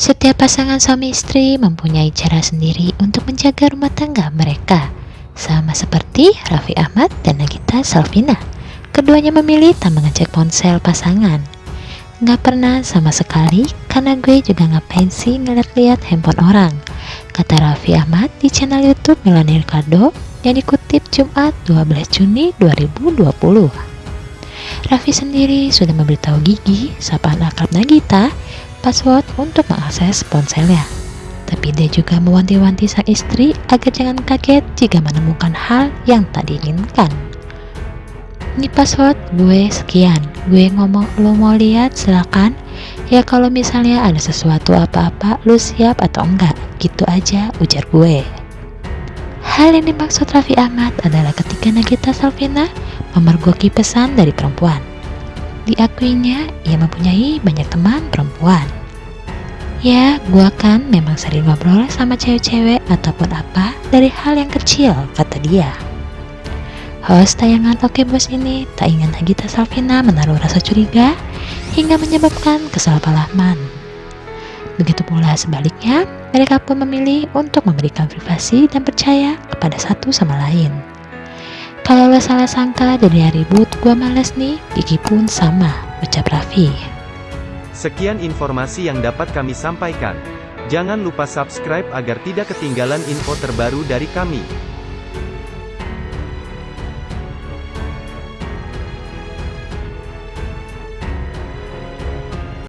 Setiap pasangan suami istri mempunyai cara sendiri untuk menjaga rumah tangga mereka. Sama seperti Raffi Ahmad dan Nagita Salvina. Keduanya memilih tak mengecek ponsel pasangan. Nggak pernah sama sekali, karena gue juga ngapain sih ngeliat-liat handphone orang. Kata Raffi Ahmad di channel Youtube Melanie Ricardo yang dikutip Jumat 12 Juni 2020. Raffi sendiri sudah memberitahu Gigi, sapaan akrab Nagita, password untuk mengakses ponselnya. Tapi dia juga mewanti-wanti sang istri agar jangan kaget jika menemukan hal yang tak diinginkan. Ini password gue sekian, gue ngomong lo mau lihat silakan. Ya kalau misalnya ada sesuatu apa-apa lu siap atau enggak, gitu aja ujar gue. Hal yang dimaksud Raffi Ahmad adalah ketika Nagita Salvina memergoki pesan dari perempuan. Diakuinya, ia mempunyai banyak teman perempuan. Ya, gua kan memang sering ngobrol sama cewek-cewek ataupun apa dari hal yang kecil, kata dia. Host tayangan Oke Bos ini tak ingin Nagita Salvina menaruh rasa curiga hingga menyebabkan kesalahpahaman. Begitu pula sebaliknya, mereka pun memilih untuk memberikan privasi dan percaya kepada satu sama lain. Kalau lo salah sangka jadi ribut, gua males nih, Gigi pun sama, ucap Raffi. Sekian informasi yang dapat kami sampaikan. Jangan lupa subscribe agar tidak ketinggalan info terbaru dari kami.